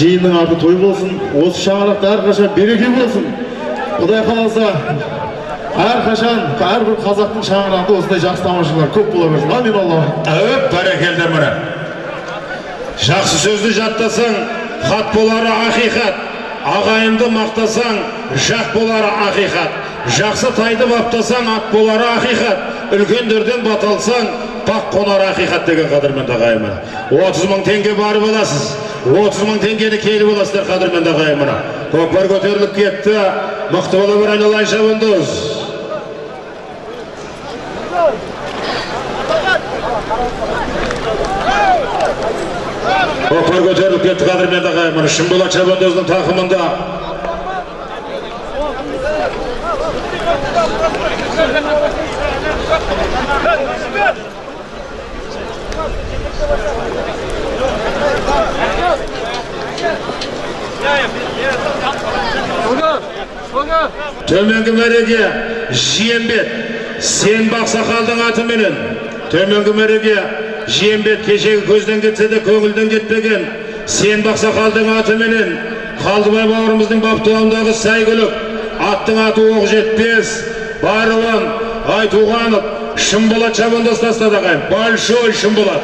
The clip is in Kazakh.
жиынның аты той болсын осы шаңырақта әрқашан береке болсын. Құдай қаласа әрқашан әрбір қазақтың шаңырағында осындай жақсы тамашалар көп бола берсін. Амин алла әуеп бәрекелді міне жақсы сөзді жаттасаң хат болары ақиқат. Ағайынды мақтасаң жақ болары ақиқат. Жақсы тайды баптасаң ат болары ақиқат. Үлкендерден бата бақ қонар ақиқат деген қадірменді ағайын отыз мың теңге барып аласыз. отыз мың теңгені келіп аласыздар қадірменді ағайын көкпар көтеріліп кетті. мықты бола бер айналайын шабандоз. көкпар көтеріліп кетті қадірменді ағайын шынболат шабандоздың тақымында. Төменгі мәреге жиембет сен бақсақалдың атыменен төменгі мәреге жиембет кешегі көзден кетсе де көңілден кетпеген сен бақсақалдың атыменен қалдыбай бауырымыздың баптауындағы сәйгүлік аттың аты оқ жетпес. Баруан айтуғанов шынболат шабандоз тастады ағайын. Большой шынболат